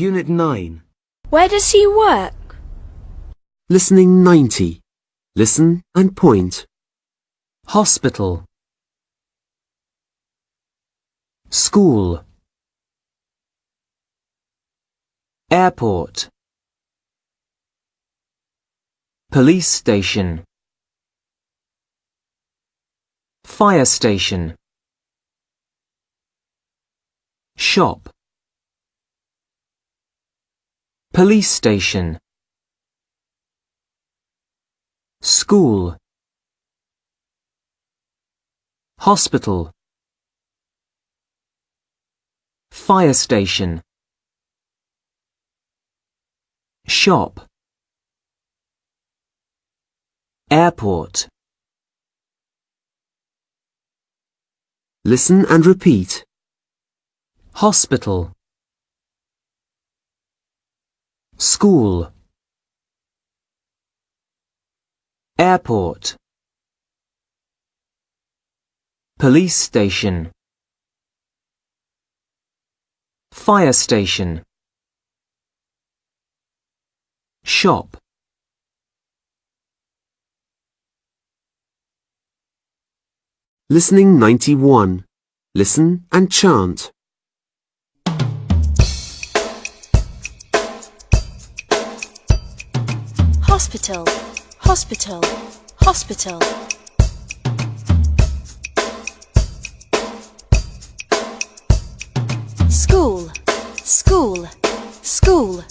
Unit 9. Where does he work? Listening 90. Listen and point. Hospital. School. Airport. Police station. Fire station. Shop. Police station. School. Hospital. Fire station. Shop. Airport. Listen and repeat. Hospital. School. Airport. Police station. Fire station. Shop. Listening 91. Listen and chant. Hospital, hospital, hospital. School, school, school.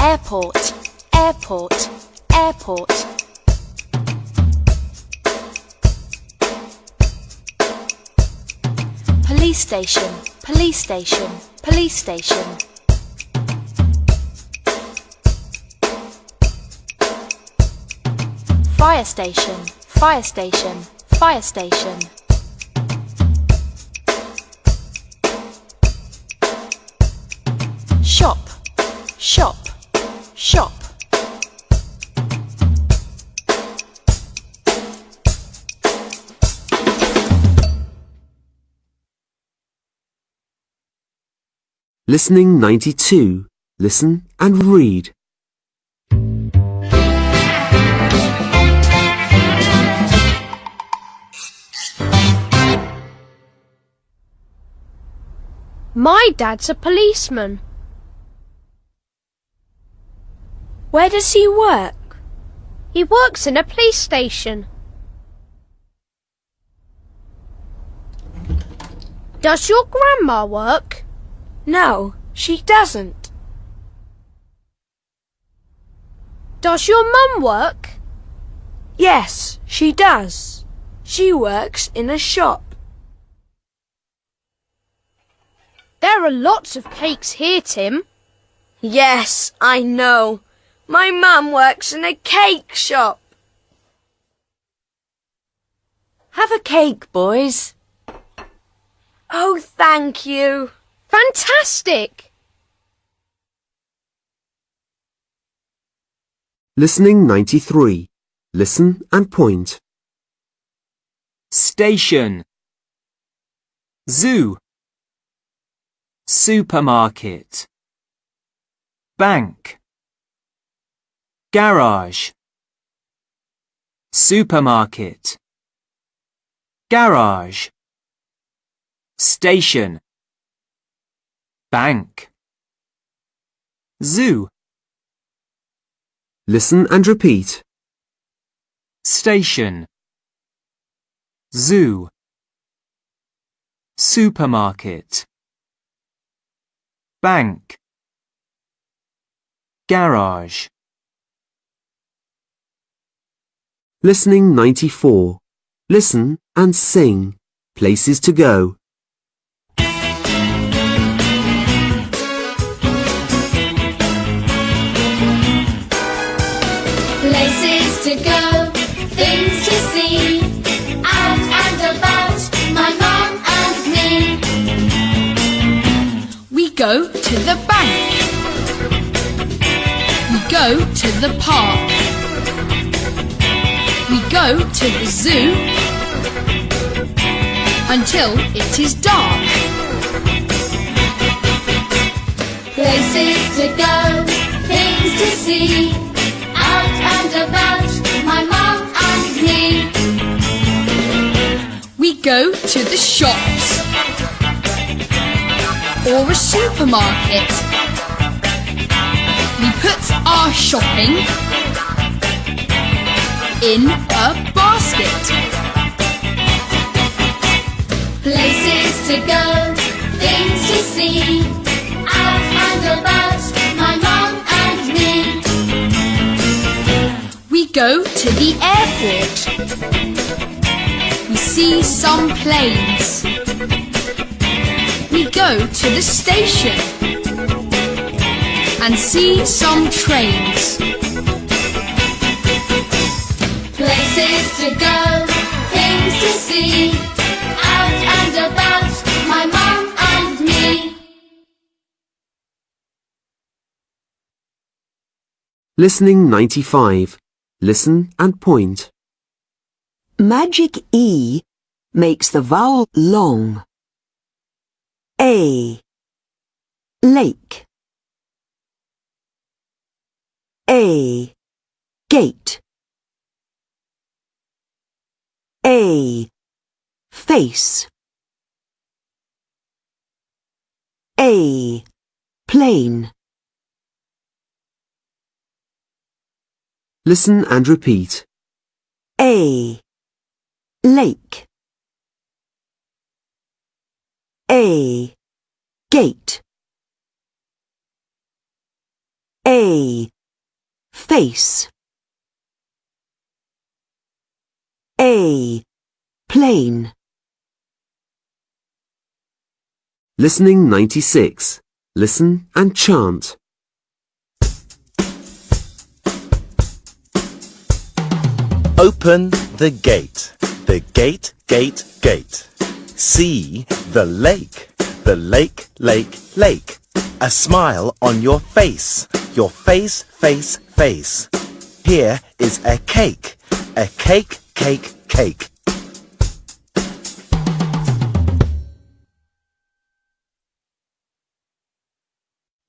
Airport, airport, airport. Police station, police station, police station. Fire station, fire station, fire station. Shop, shop, shop. Listening 92. Listen and read. My dad's a policeman. Where does he work? He works in a police station. Does your grandma work? No, she doesn't. Does your mum work? Yes, she does. She works in a shop. There are lots of cakes here, Tim. Yes, I know. My mum works in a cake shop. Have a cake, boys. Oh, thank you. Fantastic! Listening 93. Listen and point. Station. Zoo. Supermarket. Bank. Garage. Supermarket. Garage. Station. Bank. Zoo. Listen and repeat. Station. Zoo. Supermarket. Bank. Garage. Listening 94. Listen and sing. Places to go. Go to the bank. We go to the park. We go to the zoo. until it is dark. Places to go, things to see. Out and about, my mom and me. We go to the shops or a supermarket. We put our shopping in a basket. Places to go, things to see. Out and about, my mom and me. We go to the airport. We see some planes. We go to the station and see some trains. Places to go, things to see. Out and about, my mom and me. Listening 95. Listen and point. Magic E makes the vowel long. A. Lake. A. Gate. A. Face. A. Plane. Listen and repeat. A. Lake. A. Gate. A. Face. A. Plane. Listening 96. Listen and chant. Open the gate, the gate, gate, gate. See the lake, the lake, lake, lake. A smile on your face, your face, face, face. Here is a cake, a cake, cake, cake.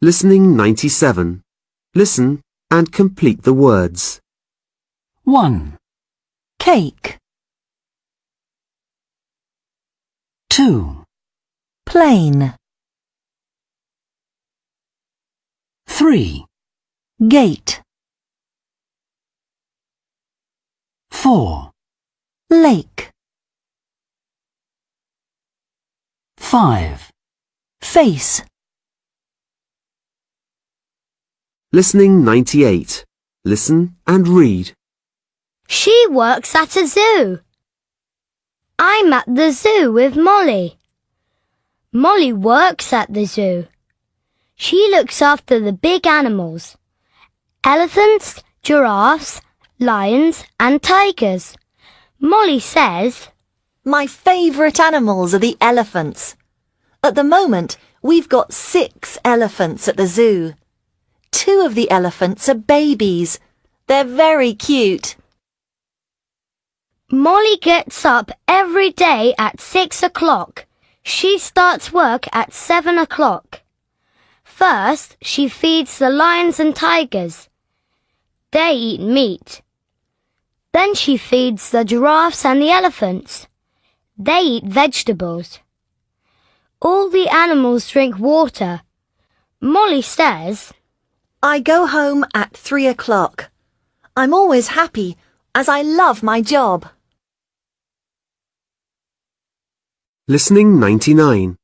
Listening 97. Listen and complete the words. 1, Cake. 2, Plane. 3, Gate. 4, Lake. 5, Face. Listening 98. Listen and read. She works at a zoo. I'm at the zoo with Molly. Molly works at the zoo. She looks after the big animals. Elephants, giraffes, lions and tigers. Molly says, My favourite animals are the elephants. At the moment, we've got six elephants at the zoo. Two of the elephants are babies. They're very cute. Molly gets up every day at six o'clock. She starts work at seven o'clock. First, she feeds the lions and tigers. They eat meat. Then she feeds the giraffes and the elephants. They eat vegetables. All the animals drink water. Molly says, I go home at three o'clock. I'm always happy as I love my job. Listening 99.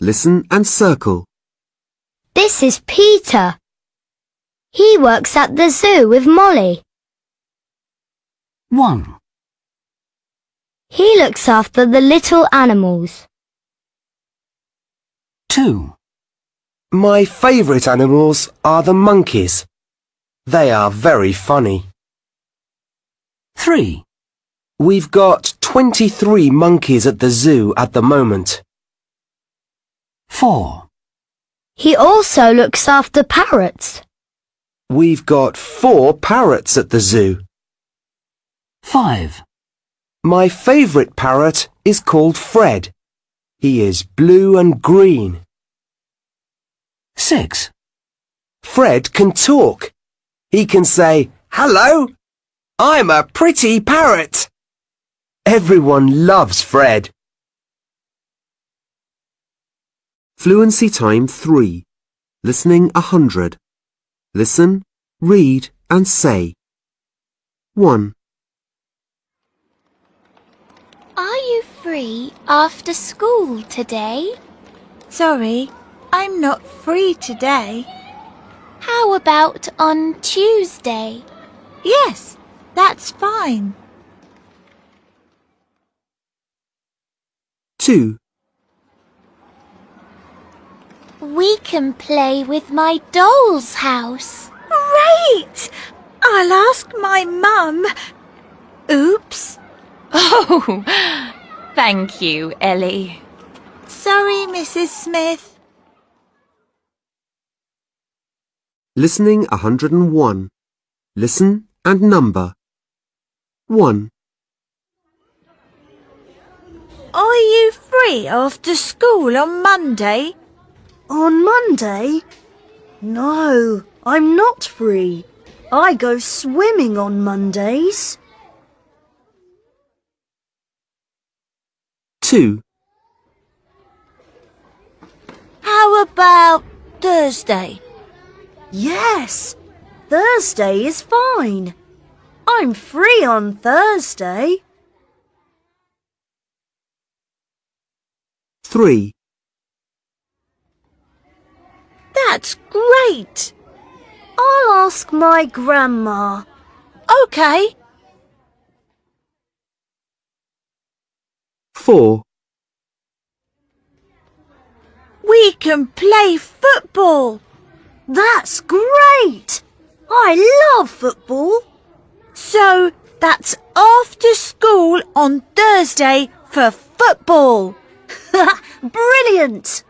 Listen and circle. This is Peter. He works at the zoo with Molly. 1, He looks after the little animals. 2, My favourite animals are the monkeys. They are very funny. 3, We've got 23 monkeys at the zoo at the moment. 4, He also looks after parrots. We've got four parrots at the zoo. 5, My favourite parrot is called Fred. He is blue and green. 6. Fred can talk. He can say, Hello, I'm a pretty parrot. Everyone loves Fred. Fluency time 3. Listening 100. Listen, read and say. 1, Are you free after school today? Sorry, I'm not free today. How about on Tuesday? Yes, that's fine. 2, We can play with my doll's house. Great! I'll ask my mum. Oops. Oh, thank you, Ellie. Sorry, Mrs. Smith. Listening 101. Listen and number. 1, Are you free after school on Monday? On Monday? No, I'm not free. I go swimming on Mondays. 2, How about Thursday? Yes, Thursday is fine. I'm free on Thursday. 3, That's great. I'll ask my grandma. Okay. 4, We can play football. That's great. I love football. So that's after school on Thursday for football. Brilliant.